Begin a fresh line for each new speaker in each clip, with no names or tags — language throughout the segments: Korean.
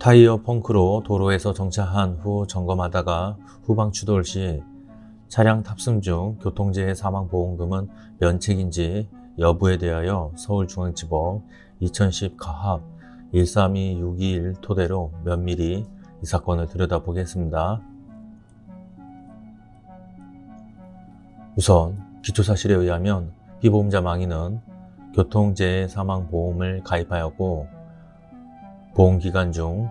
타이어 펑크로 도로에서 정차한 후 점검하다가 후방 추돌 시 차량 탑승 중 교통재해 사망보험금은 면책인지 여부에 대하여 서울중앙지법 2010 가합 132621 토대로 면밀히 이 사건을 들여다보겠습니다. 우선 기초사실에 의하면 피보험자 망인은 교통재해 사망보험을 가입하였고 보험기간 중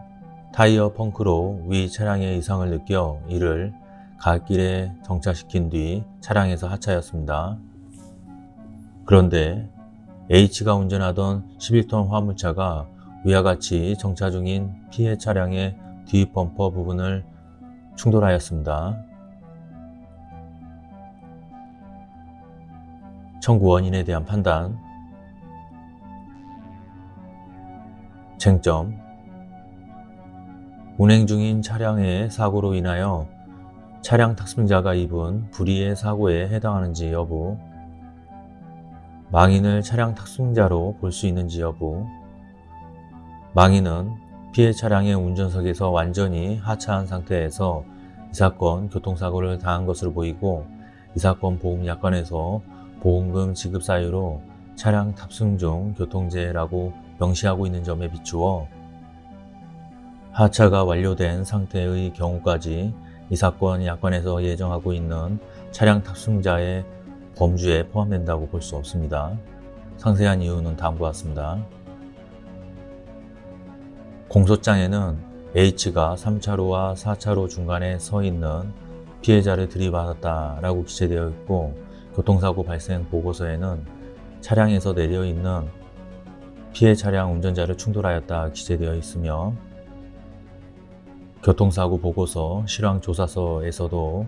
타이어 펑크로 위 차량의 이상을 느껴 이를 갓길에 정차시킨 뒤 차량에서 하차였습니다. 그런데 H가 운전하던 11톤 화물차가 위와 같이 정차 중인 피해 차량의 뒤 범퍼 부분을 충돌하였습니다. 청구 원인에 대한 판단 쟁점 운행 중인 차량의 사고로 인하여 차량 탑승자가 입은 불의의 사고에 해당하는지 여부 망인을 차량 탑승자로 볼 수 있는지 여부 망인은 피해 차량의 운전석에서 완전히 하차한 상태에서 이 사건 교통사고를 당한 것으로 보이고 이 사건 보험약관에서 보험금 지급 사유로 차량 탑승 중 교통제라고 명시하고 있는 점에 비추어 하차가 완료된 상태의 경우까지 이 사건 약관에서 예정하고 있는 차량 탑승자의 범주에 포함된다고 볼 수 없습니다. 상세한 이유는 다음과 같습니다. 공소장에는 H가 3차로와 4차로 중간에 서 있는 피해자를 들이받았다라고 기재되어 있고 교통사고 발생 보고서에는 차량에서 내려 있는 피해 차량 운전자를 충돌하였다 기재되어 있으며 교통사고 보고서 실황조사서에서도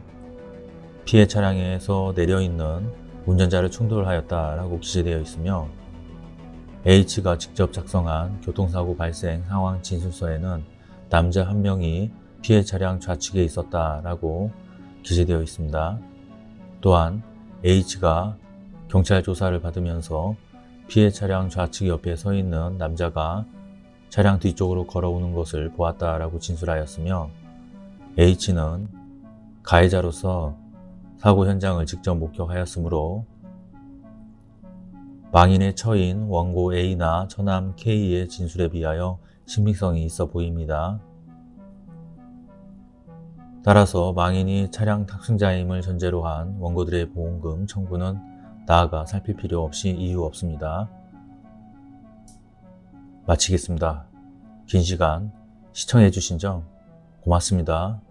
피해 차량에서 내려있는 운전자를 충돌하였다라고 기재되어 있으며 H가 직접 작성한 교통사고 발생 상황 진술서에는 남자 한 명이 피해 차량 좌측에 있었다라고 기재되어 있습니다. 또한 H가 경찰 조사를 받으면서 피해 차량 좌측 옆에 서 있는 남자가 차량 뒤쪽으로 걸어오는 것을 보았다라고 진술하였으며 H는 가해자로서 사고 현장을 직접 목격하였으므로 망인의 처인 원고 A나 처남 K의 진술에 비하여 신빙성이 있어 보입니다. 따라서 망인이 차량 탁승자임을 전제로 한 원고들의 보험금 청구는 나아가 살필 필요 없이 이유 없습니다. 마치겠습니다. 긴 시간 시청해주신 점 고맙습니다.